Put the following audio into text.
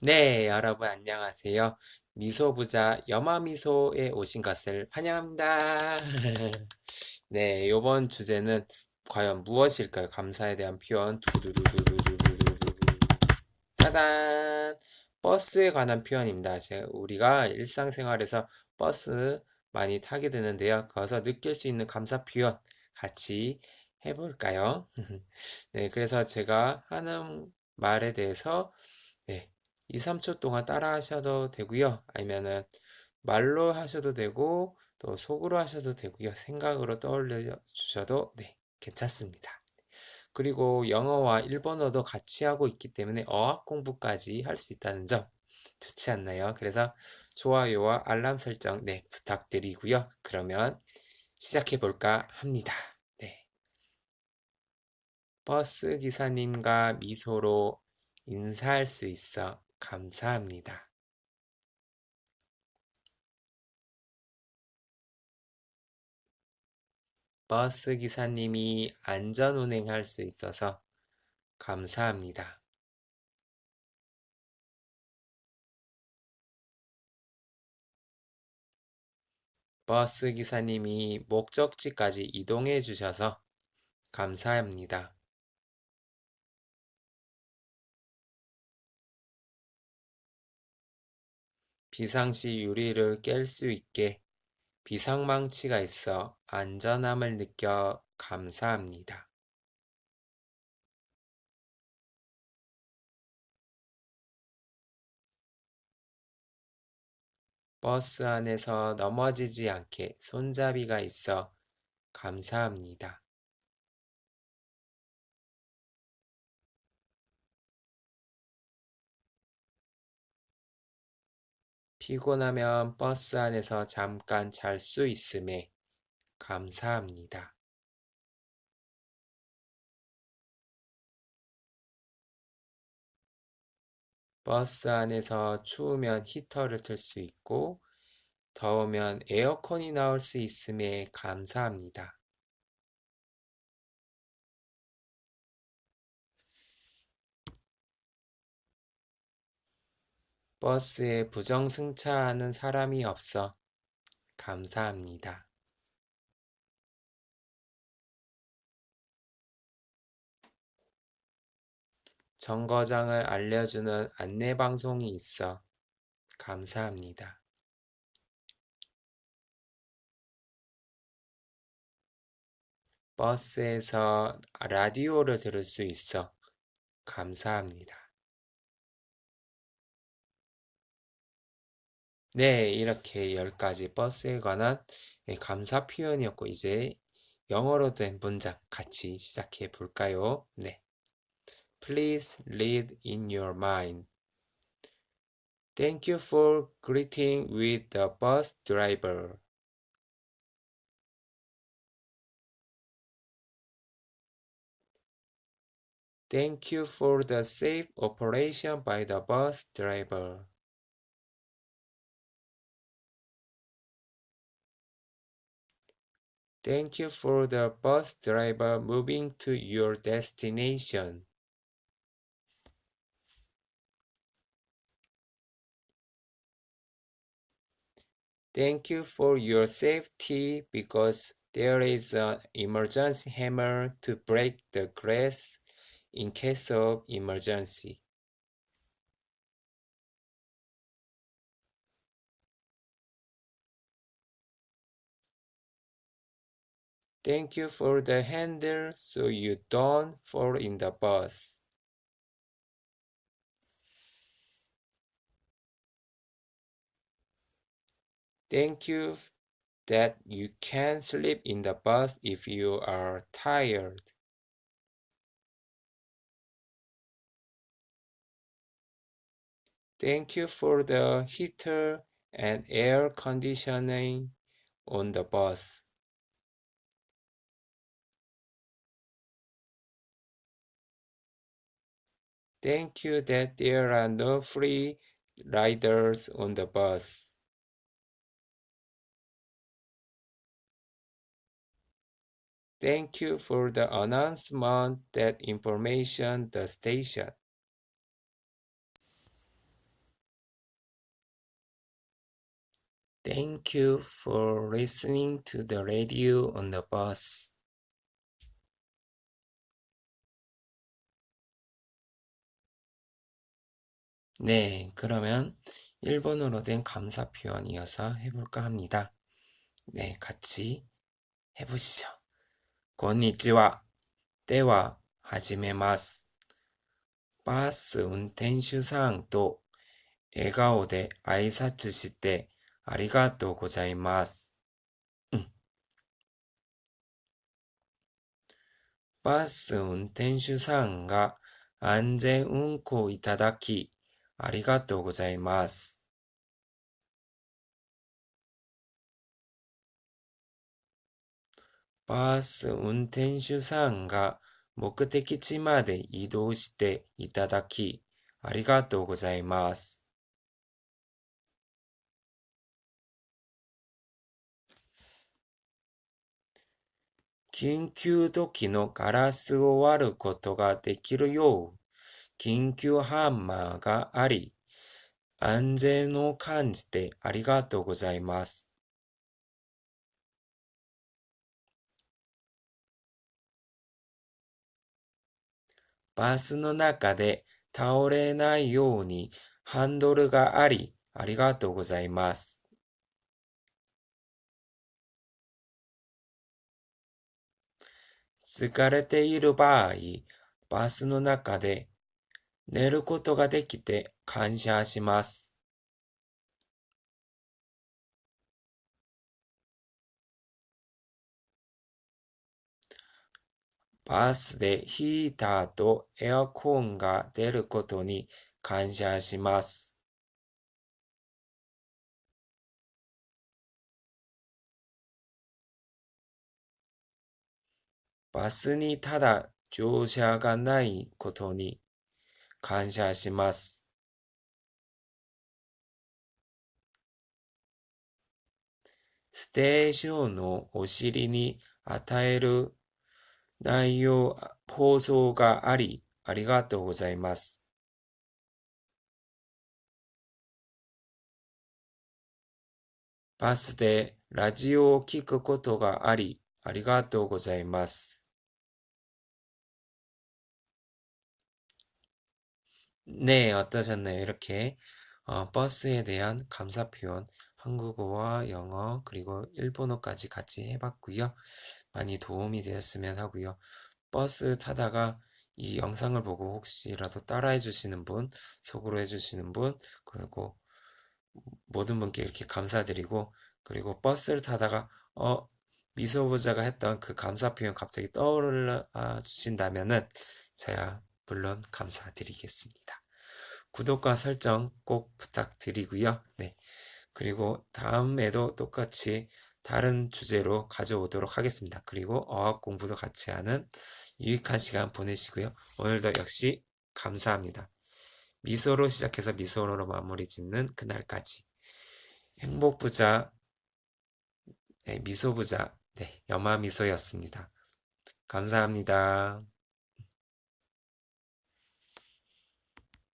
네, 여러분 안녕하세요. 미소부자 여마미소에 오신 것을 환영합니다. 네, 요번 주제는 과연 무엇일까요? 감사에 대한 표현. 두두두두두두두두두. 짜잔! 버스에 관한 표현입니다. 제 우리가 일상생활에서 버스 많이 타게 되는데요. 거기서 느낄 수 있는 감사 표현 같이 해볼까요? 네, 그래서 제가 하는 말에 대해서 네, 2, 3초 동안 따라 하셔도 되고요. 아니면은 말로 하셔도 되고 또 속으로 하셔도 되고요. 생각으로 떠올려 주셔도 네, 괜찮습니다. 그리고 영어와 일본어도 같이 하고 있기 때문에 어학 공부까지 할 수 있다는 점 좋지 않나요? 그래서 좋아요와 알람 설정 네, 부탁드리고요. 그러면 시작해 볼까 합니다. 네. 버스 기사님과 미소로 인사할 수 있어 감사합니다. 버스 기사님이 안전 운행할 수 있어서 감사합니다. 버스 기사님이 목적지까지 이동해 주셔서 감사합니다. 비상시 유리를 깰 수 있게 비상망치가 있어 안전함을 느껴 감사합니다. 버스 안에서 넘어지지 않게 손잡이가 있어 감사합니다. 피곤하면 버스 안에서 잠깐 잘 수 있음에 감사합니다. 버스 안에서 추우면 히터를 틀 수 있고 더우면 에어컨이 나올 수 있음에 감사합니다. 버스에 부정 승차하는 사람이 없어 감사합니다. 정거장을 알려주는 안내방송이 있어 감사합니다. 버스에서 라디오를 들을 수 있어 감사합니다. 네, 이렇게 10가지 버스에 관한 감사 표현이었고, 이제 영어로 된 문장 같이 시작해 볼까요? 네. Please read in your mind. Thank you for greeting with the bus driver. Thank you for the safe operation by the bus driver. Thank you for the bus driver moving to your destination. Thank you for your safety because there is an emergency hammer to break the glass in case of emergency. Thank you for the handle so you don't fall in the bus. Thank you that you can sleep in the bus if you are tired. Thank you for the heater and air conditioning on the bus. Thank you that there are no free riders on the bus. Thank you for the announcement that information the station. Thank you for listening to the radio on the bus. 네, 그러면 일본어로 된 감사 표현 이어서 해볼까 합니다. 네, 같이 해보시죠. こんにちは。では、始めます。バス運転手さんと笑顔で挨拶してありがとうございます。うんバス運転手さんが安全運行いただき ありがとうございます。バス運転手さんが目的地まで移動していただきありがとうございます。緊急時のガラスを割ることができるよう、緊急ハンマーがあり、安全を感じてありがとうございます。バスの中で倒れないようにハンドルがあり、ありがとうございます。疲れている場合、バスの中で寝ることができて感謝します。バスでヒーターとエアコンが出ることに感謝します。バスにただ乗車がないことに感謝します。ステーションのお尻に与える内容、放送があり、ありがとうございます。バスでラジオを聞くことがあり、ありがとうございます。 네, 어떠셨나요? 이렇게 어, 버스에 대한 감사 표현 한국어와 영어 그리고 일본어까지 같이 해봤고요. 많이 도움이 되었으면 하고요. 버스 타다가 이 영상을 보고 혹시라도 따라해 주시는 분, 속으로 해 주시는 분, 그리고 모든 분께 이렇게 감사드리고 그리고 버스를 타다가 어 미소부자가 했던 그 감사 표현 갑자기 떠올라 주신다면은 제가 물론 감사드리겠습니다. 구독과 설정 꼭 부탁드리고요. 네. 그리고 다음에도 똑같이 다른 주제로 가져오도록 하겠습니다. 그리고 어학 공부도 같이 하는 유익한 시간 보내시고요. 오늘도 역시 감사합니다. 미소로 시작해서 미소로 마무리 짓는 그날까지 행복부자 네, 미소부자 네, 여마미소였습니다. 감사합니다.